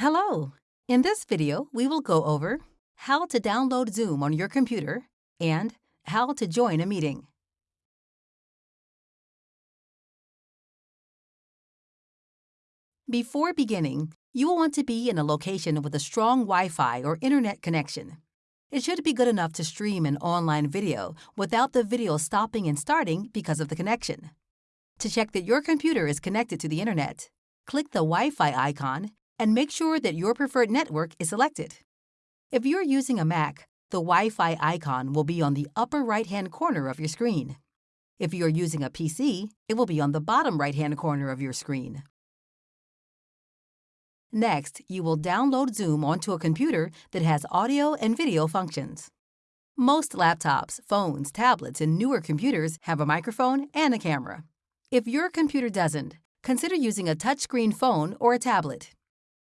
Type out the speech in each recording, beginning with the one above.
Hello! In this video, we will go over how to download Zoom on your computer and how to join a meeting. Before beginning, you will want to be in a location with a strong Wi-Fi or internet connection. It should be good enough to stream an online video without the video stopping and starting because of the connection. To check that your computer is connected to the internet, click the Wi-Fi icon and make sure that your preferred network is selected. If you're using a Mac, the Wi-Fi icon will be on the upper right-hand corner of your screen. If you're using a PC, it will be on the bottom right-hand corner of your screen. Next, you will download Zoom onto a computer that has audio and video functions. Most laptops, phones, tablets, and newer computers have a microphone and a camera. If your computer doesn't, consider using a touchscreen phone or a tablet.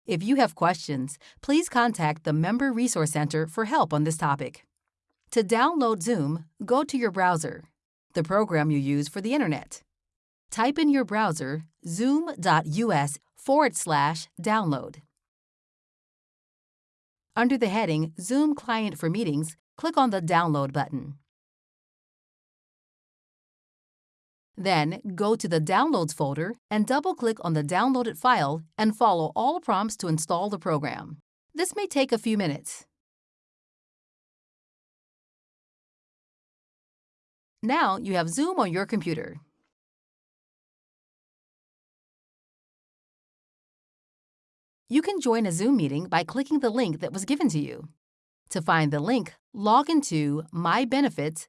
If you have questions, please contact the Member Resource Center for help on this topic. To download Zoom, go to your browser, the program you use for the Internet. Type in your browser zoom.us forward slash download. Under the heading Zoom Client for Meetings, click on the Download button. Then, go to the Downloads folder and double-click on the downloaded file and follow all prompts to install the program. This may take a few minutes. Now you have Zoom on your computer. You can join a Zoom meeting by clicking the link that was given to you. To find the link, log into My Benefits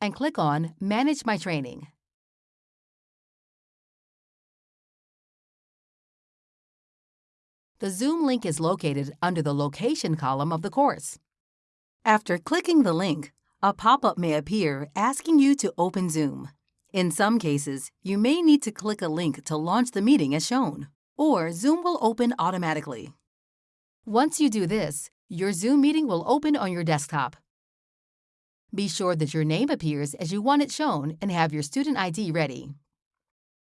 and click on Manage My Training. The Zoom link is located under the Location column of the course. After clicking the link, a pop-up may appear asking you to open Zoom. In some cases, you may need to click a link to launch the meeting as shown, or Zoom will open automatically. Once you do this, your Zoom meeting will open on your desktop. Be sure that your name appears as you want it shown and have your student ID ready.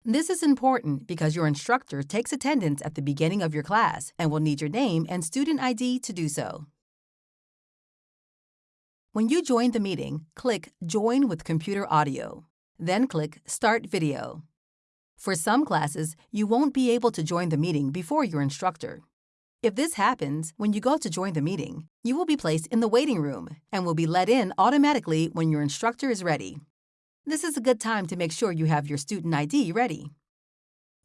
This is important because your instructor takes attendance at the beginning of your class and will need your name and student ID to do so. When you join the meeting, click Join with Computer Audio. Then click Start Video. For some classes, you won't be able to join the meeting before your instructor. If this happens, when you go to join the meeting, you will be placed in the waiting room and will be let in automatically when your instructor is ready. This is a good time to make sure you have your student ID ready.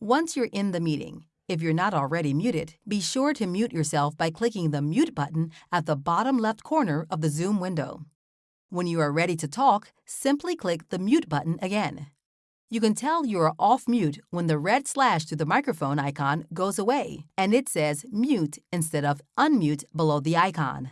Once you're in the meeting, if you're not already muted, be sure to mute yourself by clicking the Mute button at the bottom left corner of the Zoom window. When you are ready to talk, simply click the mute button again. You can tell you are off mute when the red slash to the microphone icon goes away and it says mute instead of unmute below the icon.